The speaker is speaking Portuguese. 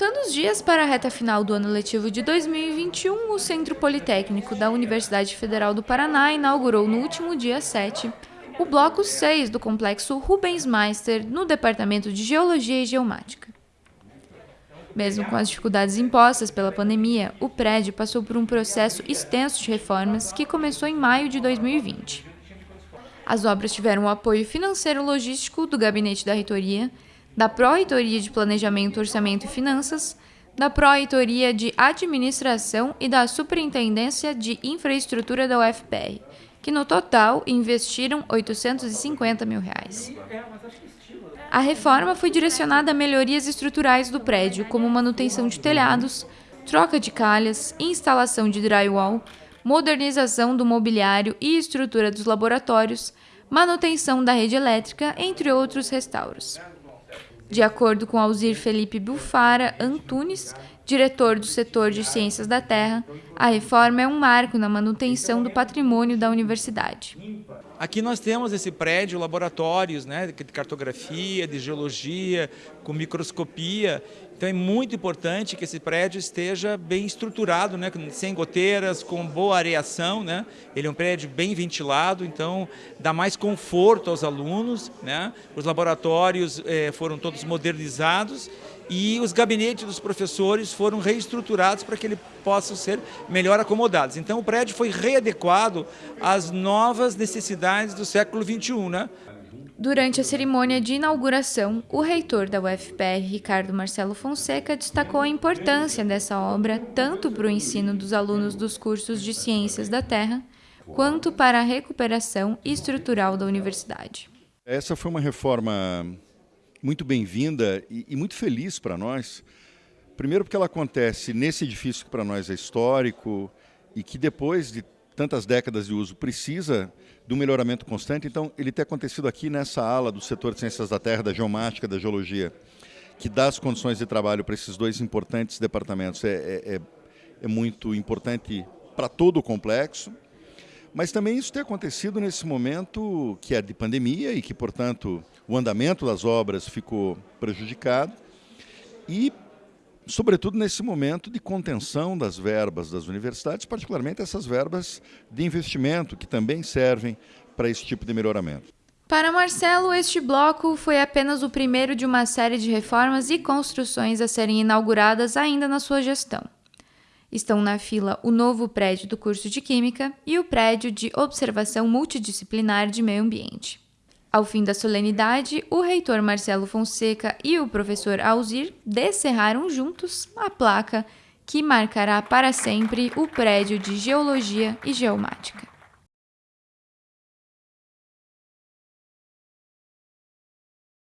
Contando os dias para a reta final do ano letivo de 2021, o Centro Politécnico da Universidade Federal do Paraná inaugurou no último dia 7 o bloco 6 do complexo Rubens Meister, no Departamento de Geologia e Geomática. Mesmo com as dificuldades impostas pela pandemia, o prédio passou por um processo extenso de reformas que começou em maio de 2020. As obras tiveram o apoio financeiro logístico do Gabinete da Reitoria, da Pró-Reitoria de Planejamento, Orçamento e Finanças, da Pró-Reitoria de Administração e da Superintendência de Infraestrutura da UFPR, que no total investiram 850 mil reais. A reforma foi direcionada a melhorias estruturais do prédio, como manutenção de telhados, troca de calhas, instalação de drywall, modernização do mobiliário e estrutura dos laboratórios, manutenção da rede elétrica, entre outros restauros. De acordo com Alzir Felipe Bufara Antunes, diretor do setor de Ciências da Terra, a reforma é um marco na manutenção do patrimônio da universidade. Aqui nós temos esse prédio, laboratórios né, de cartografia, de geologia, com microscopia. Então é muito importante que esse prédio esteja bem estruturado, né, sem goteiras, com boa areação. Né? Ele é um prédio bem ventilado, então dá mais conforto aos alunos. Né? Os laboratórios eh, foram todos modernizados e os gabinetes dos professores foram reestruturados para que eles possam ser melhor acomodados. Então o prédio foi readequado às novas necessidades do século XXI. Né? Durante a cerimônia de inauguração, o reitor da UFPR, Ricardo Marcelo Fonseca, destacou a importância dessa obra tanto para o ensino dos alunos dos cursos de Ciências da Terra, quanto para a recuperação estrutural da universidade. Essa foi uma reforma muito bem-vinda e, e, muito feliz para nós. Primeiro porque ela acontece nesse edifício que para nós é histórico e que depois de tantas décadas de uso precisa de um melhoramento constante. Então, ele tem acontecido aqui nessa ala do setor de ciências da terra, da geomática, da geologia, que dá as condições de trabalho para esses dois importantes departamentos. É, é, é, é muito importante para todo o complexo. Mas também isso tem acontecido nesse momento que é de pandemia e que, portanto, o andamento das obras ficou prejudicado e, sobretudo, nesse momento de contenção das verbas das universidades, particularmente essas verbas de investimento que também servem para esse tipo de melhoramento. Para Marcelo, este bloco foi apenas o primeiro de uma série de reformas e construções a serem inauguradas ainda na sua gestão. Estão na fila o novo prédio do curso de Química e o prédio de Observação Multidisciplinar de Meio Ambiente. Ao fim da solenidade, o reitor Marcelo Fonseca e o professor Alzir descerraram juntos a placa que marcará para sempre o prédio de Geologia e Geomática.